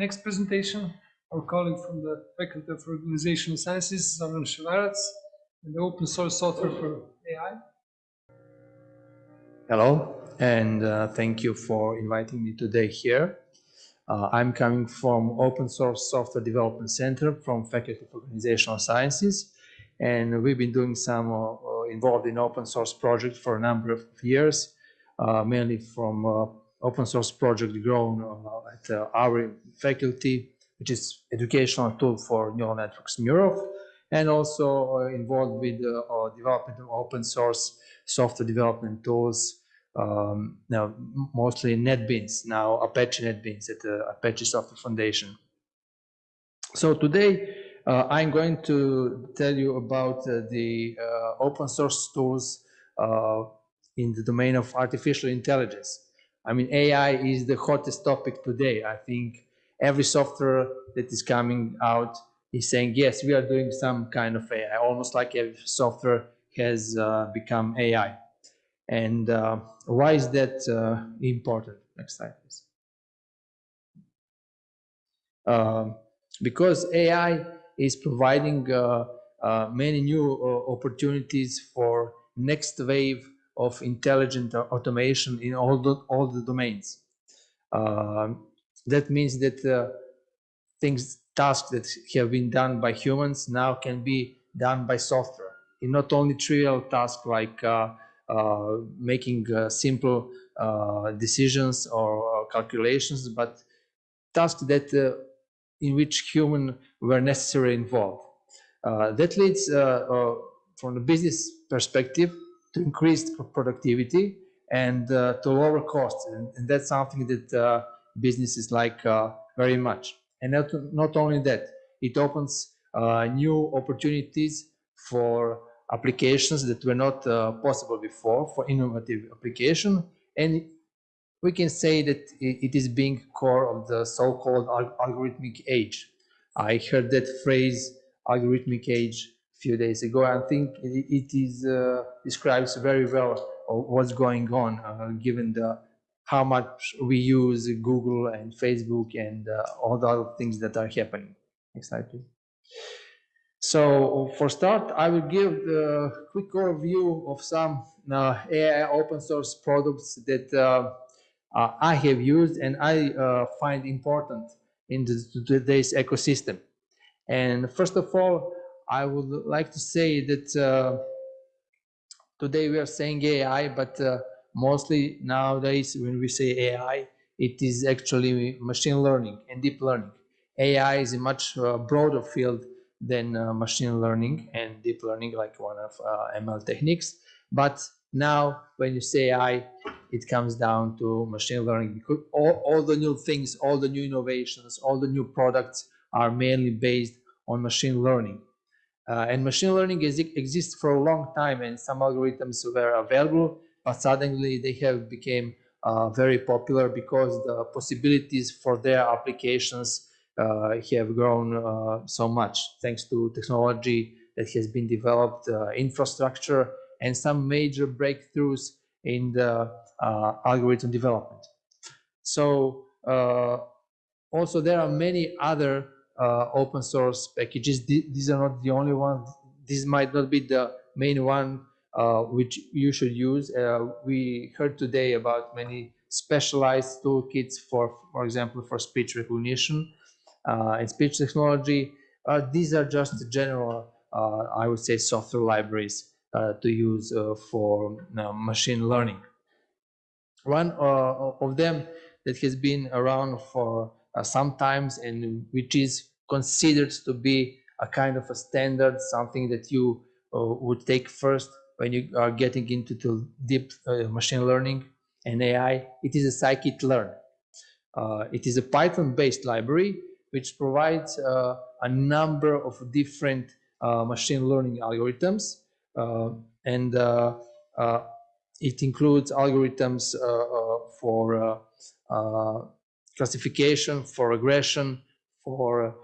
next presentation, our colleague from the Faculty of Organizational Sciences, Zoran Ševarac, and the open source software for AI. Hello, and uh, thank you for inviting me today here. Uh, I'm coming from Open Source Software Development Center from Faculty of Organizational Sciences, and we've been doing some uh, uh involved in open source projects for a number of years, uh, mainly from uh, open source project grown at our faculty, which is educational tool for neural networks Neuroph, and also involved with development of open source software development tools um, now mostly NetBeans, now Apache NetBeans at the Apache Software Foundation. So today uh, I'm going to tell you about uh, the uh, open source tools uh, in the domain of artificial intelligence. I mean, AI is the hottest topic today. I think every software that is coming out is saying, yes, we are doing some kind of AI, almost like every software has uh, become AI. And uh, why is that uh, important? Next slide, please. Um, because AI is providing uh, uh, many new uh, opportunities for next wave of intelligent automation in all the, all the domains. Um, that means that uh, things, tasks that have been done by humans now can be done by software. In not only trivial tasks like uh, making uh, simple uh, decisions or calculations, but tasks that in which human were necessarily involved. that leads from the business perspective to increase productivity and uh, to lower costs. And, and, that's something that uh, businesses like uh, very much. And not, not only that, it opens new opportunities for applications that were not uh, possible before for innovative application. And we can say that it is being core of the so-called algorithmic age. I heard that phrase algorithmic age few days ago. I think it is uh, describes very well what's going on uh, given the how much we use Google and Facebook and uh, all the other things that are happening. Next slide, please. So for start, I will give a quick overview of some uh, AI open source products that uh, uh, I have used and I uh, find important in the, today's ecosystem. And first of all, I would like to say that uh, today we are saying AI, but uh, mostly nowadays when we say AI, it is actually machine learning and deep learning. AI is a much broader field than uh, machine learning and deep learning, like one of uh, ML techniques. But now, when you say AI, it comes down to machine learning because all, all the new things, all the new innovations, all the new products are mainly based on machine learning. Uh, and machine learning is, exists for a long time and some algorithms were available, but suddenly they have become uh, very popular because the possibilities for their applications uh, have grown uh, so much thanks to technology that has been developed, uh, infrastructure, and some major breakthroughs in the algorithm development. So also there are many other open source packages. These are not the only ones. This might not be the main one uh, which you should use. Uh, we heard today about many specialized toolkits for, for example, for speech recognition uh, and speech technology. Uh, these are just general, uh, I would say, software libraries to use for machine learning. One of them that has been around for some times and which is considered to be a kind of a standard, something that you would take first when you are getting into deep uh, machine learning and AI, it is a scikit-learn. Uh, it is a Python-based library which provides uh, a number of different uh, machine learning algorithms. Uh, and it includes algorithms for classification, for regression, for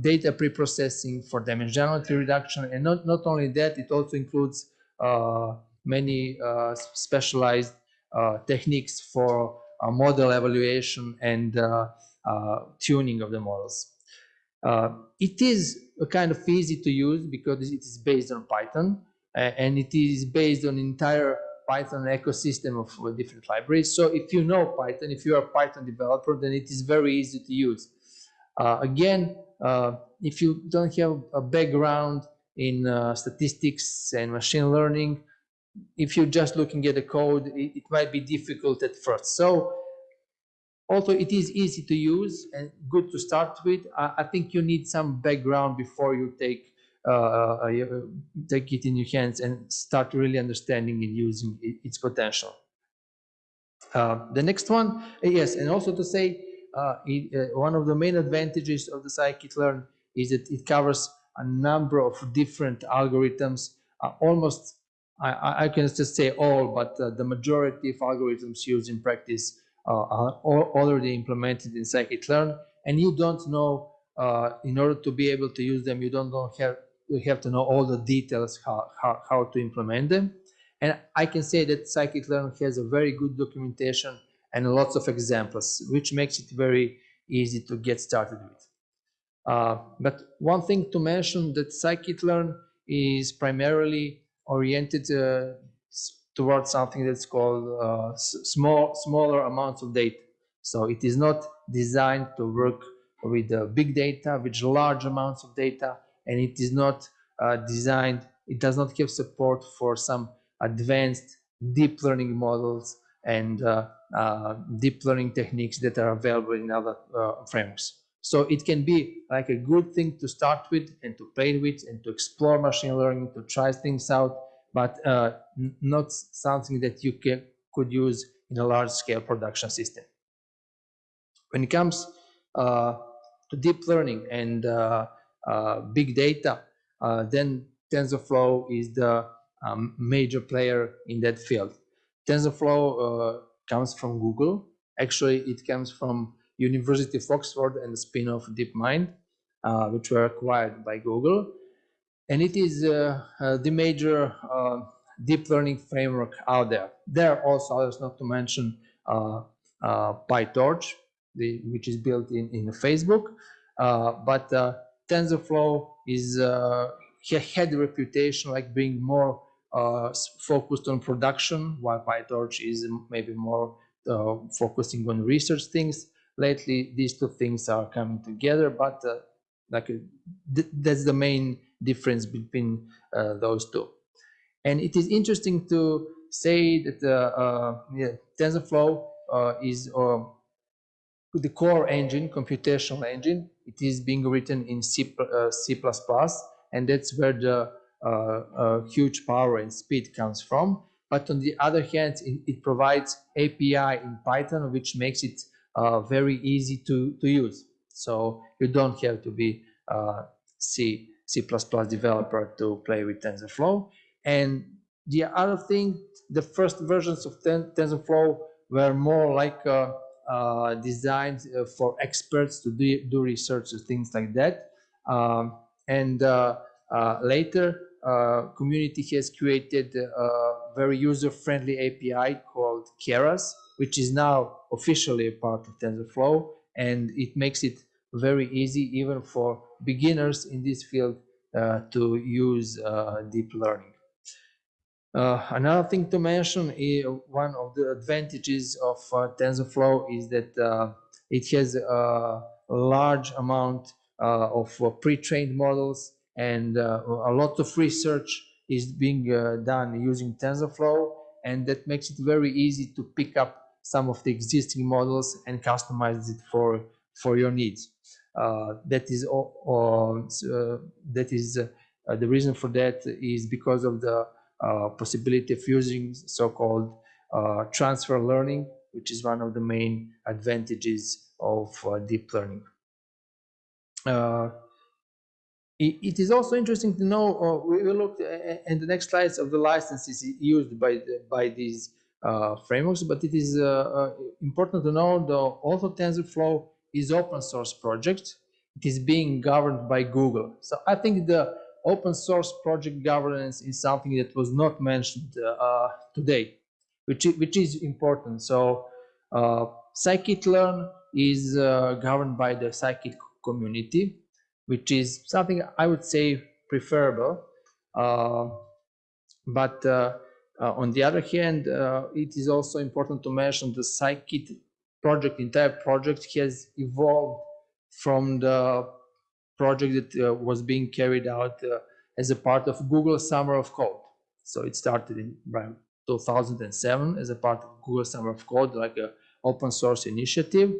data preprocessing, for damage dimensionality reduction. And not, not only that, it also includes many specialized techniques for model evaluation and uh, uh, tuning of the models. Uh, it is a kind of easy to use because it is based on Python uh, and it is based on entire Python ecosystem of uh, different libraries. So if you know Python, if you are a Python developer, then it is very easy to use. Uh, again, uh, if you don't have a background in uh, statistics and machine learning, if you're just looking at the code, it, it might be difficult at first. So although it is easy to use and good to start with, I, I think you need some background before you take uh, take it in your hands and start really understanding and using it, its potential. Uh, the next one, yes, and also to say, uh, it, uh, one of the main advantages of the scikit-learn is that it covers a number of different algorithms, almost, I, I, can just say all, but the majority of algorithms used in practice are already implemented in scikit-learn, and you don't know uh, in order to be able to use them, you don't have you have to know all the details how, how, how to implement them. And I can say that scikit-learn has a very good documentation and lots of examples, which makes it very easy to get started with. Uh, but one thing to mention that scikit-learn is primarily oriented uh, towards something that's called uh, small, smaller amounts of data. So it is not designed to work with uh, big data, with large amounts of data and it is not uh, designed, it does not have support for some advanced deep learning models and uh, uh, deep learning techniques that are available in other uh, frameworks. So it can be like a good thing to start with and to play with and to explore machine learning, to try things out, but uh, not something that you can, could use in a large scale production system. When it comes uh, to deep learning and uh, big data, then TensorFlow is the um, major player in that field. TensorFlow uh, comes from Google. Actually, it comes from University of Oxford and the spin-off DeepMind, uh, which were acquired by Google. And it is uh, uh, the major deep learning framework out there. There are also others, not to mention PyTorch, the, which is built in, in Facebook. but TensorFlow is uh, had a reputation like being more uh, focused on production, while PyTorch is maybe more uh, focusing on research things. Lately, these two things are coming together, but uh, like th that's the main difference between uh, those two. And it is interesting to say that uh, yeah, TensorFlow is the core engine, computational engine, it is being written in C, uh, C++, and that's where the uh, huge power and speed comes from. But on the other hand, it, it provides API in Python, which makes it uh, very easy to, to use. So you don't have to be uh, C, C++ developer to play with TensorFlow. And the other thing, the first versions of Ten TensorFlow were more like uh, uh, designed uh, for experts to do, do research and things like that. Um, and later, community has created a very user-friendly API called Keras, which is now officially a part of TensorFlow, and it makes it very easy even for beginners in this field uh, to use uh, deep learning. Uh, another thing to mention is one of the advantages of uh, TensorFlow is that uh, it has a large amount uh, of uh, pre-trained models and uh, a lot of research is being done using TensorFlow and that makes it very easy to pick up some of the existing models and customize it for for your needs. that is all, that is the reason for that is because of the uh, possibility of using so-called uh, transfer learning, which is one of the main advantages of uh, deep learning. It, is also interesting to know, we will look in the next slides of the licenses used by, the, by these uh, frameworks, but it is uh, uh, important to know that also TensorFlow is open source project. It is being governed by Google. So I think the open source project governance is something that was not mentioned uh, today, which, which is important. So uh, scikit-learn is uh, governed by the scikit community, which is something I would say preferable. Uh, but uh, uh, on the other hand, it is also important to mention the scikit project, entire project has evolved from the project that was being carried out as a part of Google Summer of Code. So it started in 2007 as a part of Google Summer of Code, like an open source initiative,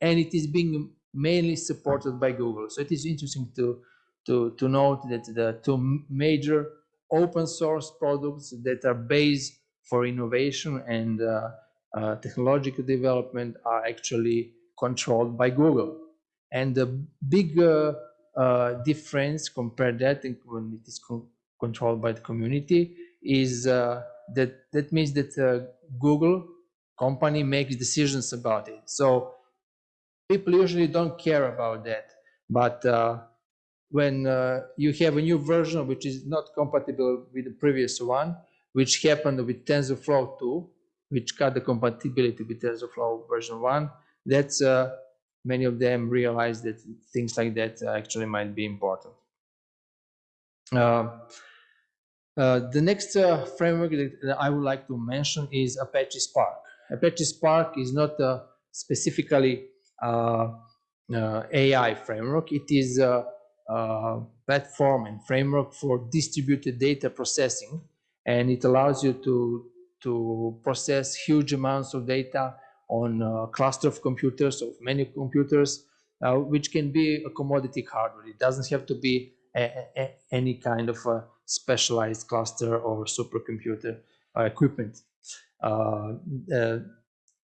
and it is being mainly supported by Google. So it is interesting to to to note that the two major open source products that are based for innovation and uh, uh, technological development are actually controlled by Google. And the big uh, difference compared that when it is con- controlled by the community is uh, that that means that uh, Google company makes decisions about it. So people usually don't care about that, but uh, when uh, you have a new version which is not compatible with the previous one, which happened with TensorFlow 2, which cut the compatibility with TensorFlow version 1, that's uh, many of them realize that things like that actually might be important. Uh, uh, the next uh, framework that, I would like to mention is Apache Spark. Apache Spark is not specifically AI framework. It is a, a platform and framework for distributed data processing, and it allows you to to process huge amounts of data on a cluster of computers, of many computers, uh, which can be a commodity hardware. It doesn't have to be a, a, any kind of a specialized cluster or supercomputer uh, equipment. Uh, uh,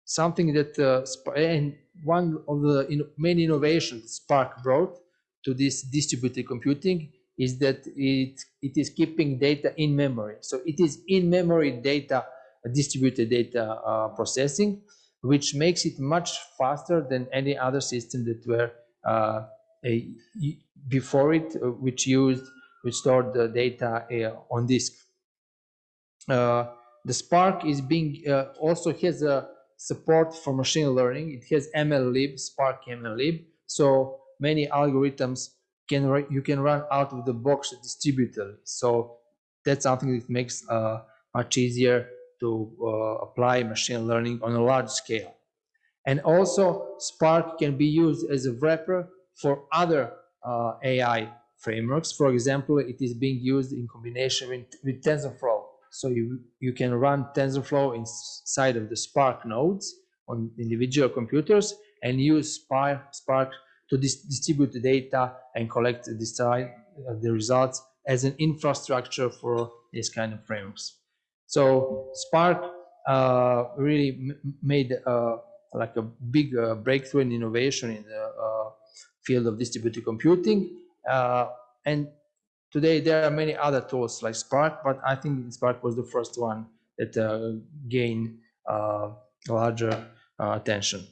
something that uh, and one of the in, main innovations Spark brought to this distributed computing is that it it is keeping data in memory. So it is in memory data, distributed data uh, processing, which makes it much faster than any other system that were uh, a, before it, uh, which used which stored the data uh, on disk. Uh, the Spark is being uh, also has a support for machine learning. It has MLlib, Spark MLlib. So many algorithms can you can run out of the box distributed. So that's something that makes uh, much easier to uh, apply machine learning on a large scale. And also Spark can be used as a wrapper for other uh, AI frameworks. For example, it is being used in combination with, with TensorFlow. So you, you can run TensorFlow inside of the Spark nodes on individual computers and use Spark, Spark to dis- distribute the data and collect the, uh, the results as an infrastructure for these kind of frameworks. So Spark uh, really made uh, like a big uh, breakthrough in innovation in the uh, field of distributed computing. Uh, and today there are many other tools like Spark, but I think Spark was the first one that uh, gained uh, larger uh, attention.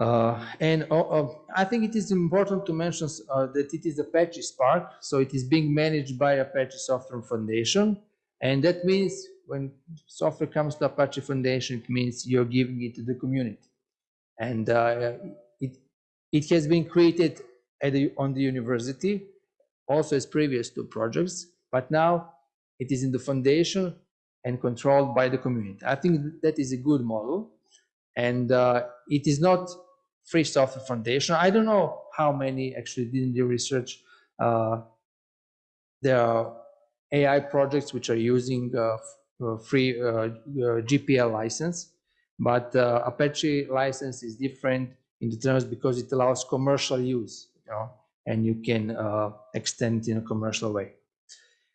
Uh, and uh, uh, I think it is important to mention uh, that it is Apache Spark, so it is being managed by Apache Software Foundation, and that means when software comes to Apache Foundation, it means you're giving it to the community, and uh, it it has been created at the, on the university, also as previous two projects, but now it is in the foundation and controlled by the community. I think that is a good model. And uh, it is not free software foundation. I don't know how many actually did the research uh, there are ai projects which are using uh, uh, free uh, uh, gpl license but apache license is different in the terms because it allows commercial use you know and you can uh, extend in a commercial way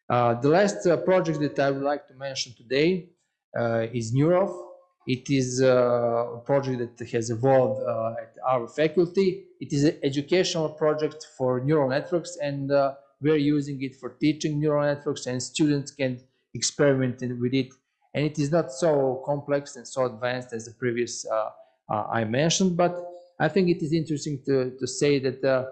uh, the last uh, project that i would like to mention today is Neuroph. It is a project that has evolved at our faculty. It is an educational project for neural networks, and we're using it for teaching neural networks, and students can experiment with it. And it is not so complex and so advanced as the previous uh, uh, I mentioned, but I think it is interesting to, to say that, uh,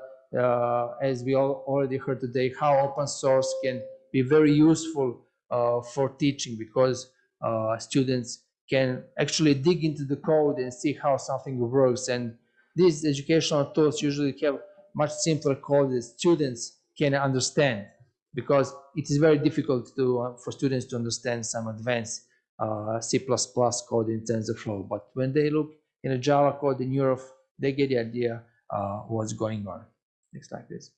as we all already heard today, how open source can be very useful uh, for teaching because uh, students can actually dig into the code and see how something works. And these educational tools usually have much simpler code that students can understand because it is very difficult to, uh, for students to understand some advanced uh, C++ code in TensorFlow. But when they look in a Java code in Neuroph, they get the idea uh, what's going on. Next slide, please.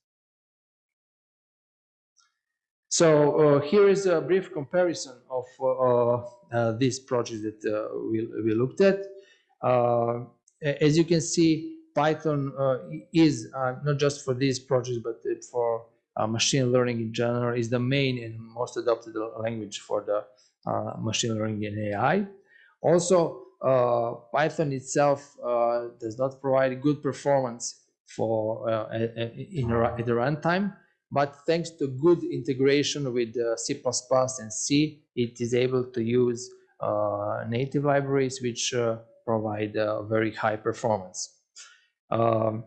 So uh, here is a brief comparison of uh, uh, this project that uh, we, we looked at. Uh, as you can see, Python uh, is not just for these projects, but for machine learning in general is the main and most adopted language for the machine learning and AI. Also, Python itself does not provide good performance for uh, in at the runtime, but thanks to good integration with uh, C++ and C, it is able to use uh, native libraries which uh, provide very high performance. Um,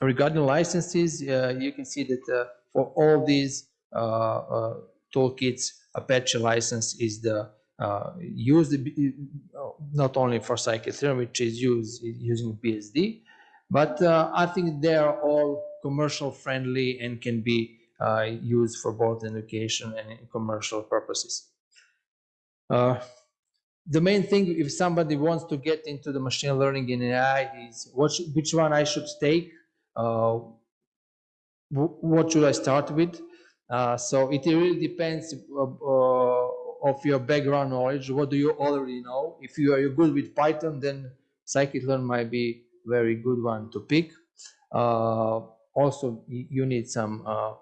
regarding licenses, you can see that for all these toolkits, Apache license is the uh, used not only for scikit-learn, which is used using BSD, but uh, I think they are all commercial friendly and can be uh, used for both education and commercial purposes. Uh, the main thing, if somebody wants to get into the machine learning in AI, is what which one I should take. Uh, what should I start with? Uh, so it really depends uh, of your background knowledge. What do you already know? If you are good with Python, then scikit-learn might be very good one to pick. Uh, also, you need some uh,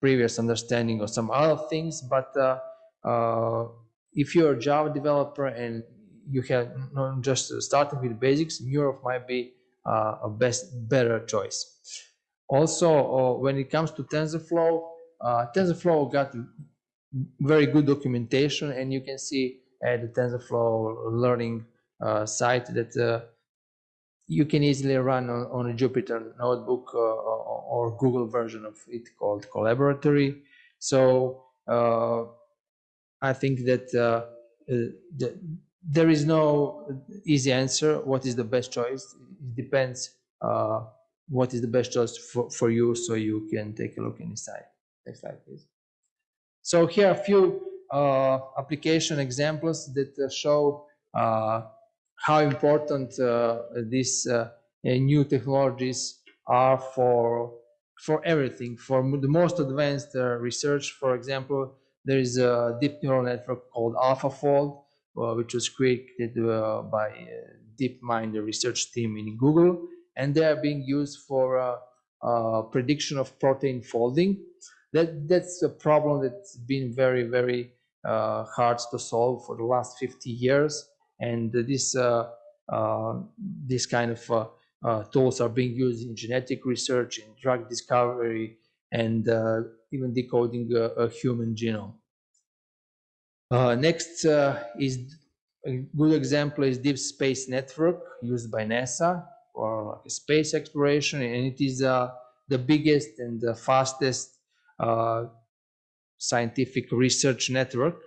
previous understanding of some other things, but uh, uh, if you're a Java developer and you have not just starting with basics, Neuroph might be uh, a best better choice. Also, when it comes to TensorFlow, TensorFlow got very good documentation, and you can see at the TensorFlow learning uh, site that uh, you can easily run on, on a Jupyter notebook uh, or, Google version of it called Colaboratory. So uh, I think that uh, uh, the, there is no easy answer. What is the best choice? It depends uh, what is the best choice for, for you so you can take a look inside. Next slide, please. So here are a few application examples that show how important uh, these uh, uh, new technologies are for for everything. For the most advanced uh, research, for example, there is a deep neural network called AlphaFold, uh, which was created by DeepMind, the research team in Google, and they are being used for prediction of protein folding. That that's a problem that's been very very uh, hard to solve for the last 50 years, and this uh, uh, this kind of uh, tools are being used in genetic research, in drug discovery, and even decoding a, a human genome. Next is a good example is Deep Space Network used by NASA for like space exploration, and it is uh, the biggest and the fastest uh, scientific research network,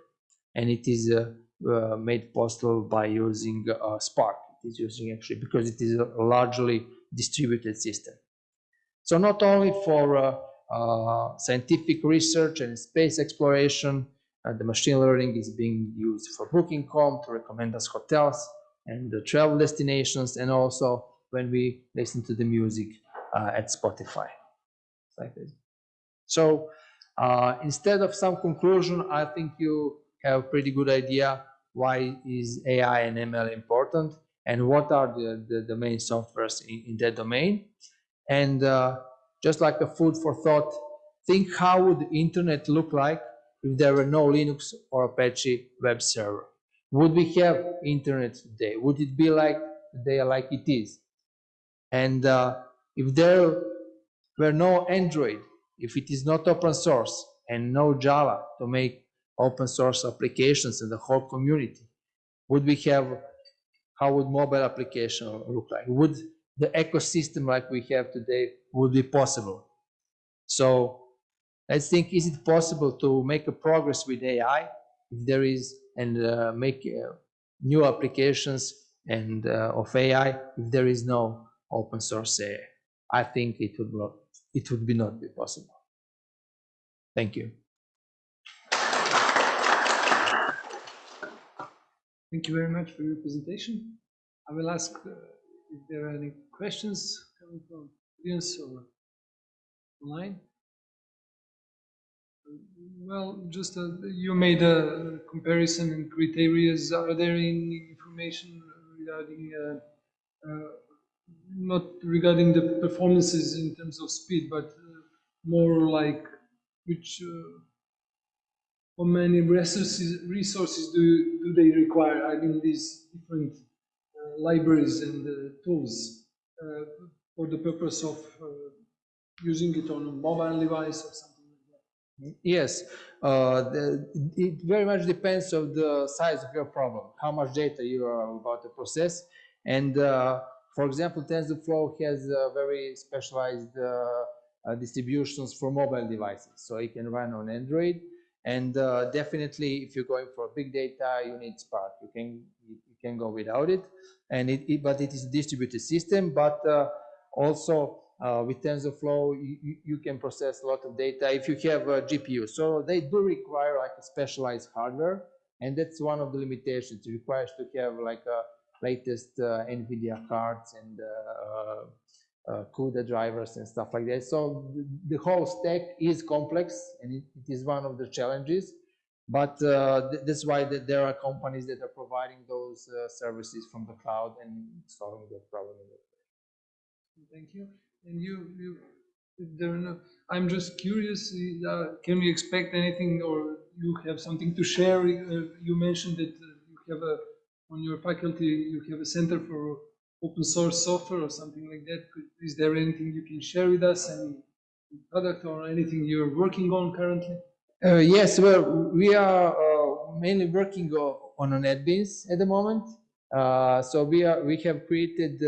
and it is uh, uh, made possible by using uh, Spark. It is using actually because it is a largely distributed system. So not only for uh, uh, scientific research and space exploration, uh, the machine learning is being used for Booking.com to recommend us hotels and the travel destinations, and also when we listen to the music at Spotify. Like this. So instead of some conclusion, I think you have a pretty good idea why is AI and ML important and what are the, the, the main softwares in, in that domain. And uh, just like a food for thought, think how would the internet look like if there were no Linux or Apache web server? Would we have internet today? Would it be like today like it is? And uh, if there were no Android, if it is not open source and no Java to make open source applications in the whole community, would we have, how would mobile application look like? Would the ecosystem like we have today would be possible? So let's think, is it possible to make a progress with AI if there is and uh, make uh, new applications and uh, of AI if there is no open source AI. I think it would not it would be not be possible. Thank you. Thank you very much for your presentation. I will ask uh, if there are any questions coming from audience or online. Well, just uh, you made a comparison in criteria. Are there any information regarding uh, uh, not regarding the performances in terms of speed, but uh, more like which uh, how many resources resources do do they require? I mean, these different uh, libraries and uh, tools uh, for the purpose of uh, using it on a mobile device or something like that. Yes, uh, the, it very much depends on the size of your problem, how much data you are about to process. And uh, for example, TensorFlow has very specialized distributions for mobile devices. So it can run on Android. And uh, definitely, if you're going for big data, you need Spark. You can you can go without it. And it, it but it is a distributed system. But uh, also uh, with TensorFlow, you, you, can process a lot of data if you have a GPU. So they do require like a specialized hardware, and that's one of the limitations. It requires to have like a latest uh, NVIDIA cards and uh, CUDA drivers and stuff like that. So the, the whole stack is complex, and it, it is one of the challenges. But uh, th that's why th there are companies that are providing those uh, services from the cloud and solving that problem. Thank you. And you, you, there are no, I'm just curious, uh, can we expect anything or you have something to share? Uh, You mentioned that uh, you have a, on your faculty, you have a center for open source software or something like that. Could- Is there anything you can share with us? Any product or anything you're working on currently? Uh, yes, well, we are uh, mainly working on a NetBeans at the moment. Uh, so we are we have created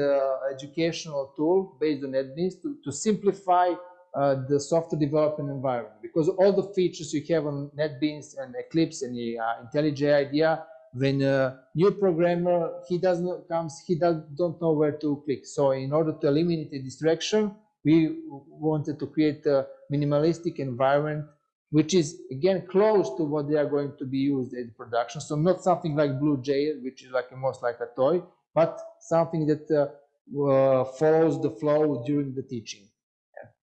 educational tool based on NetBeans to, to simplify uh, the software development environment because all the features you have on NetBeans and Eclipse and the uh, IntelliJ IDEA, when a new programmer he doesn't comes he does, don't know where to click. So in order to eliminate the distraction, we wanted to create a minimalistic environment which is again close to what they are going to be used in production. So not something like BlueJ, which is like almost like a toy, but something that uh, uh, follows the flow during the teaching.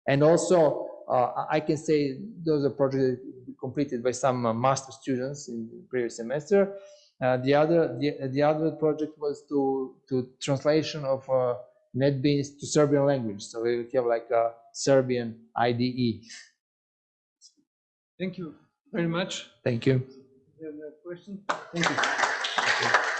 And also, uh, I can say those are projects completed by some uh, master students in the previous semester. Uh, the other the, the other project was to to translation of uh, NetBeans to Serbian language. So we have like a Serbian. IDE. Thank you very much. Thank you. You have a question? Thank you.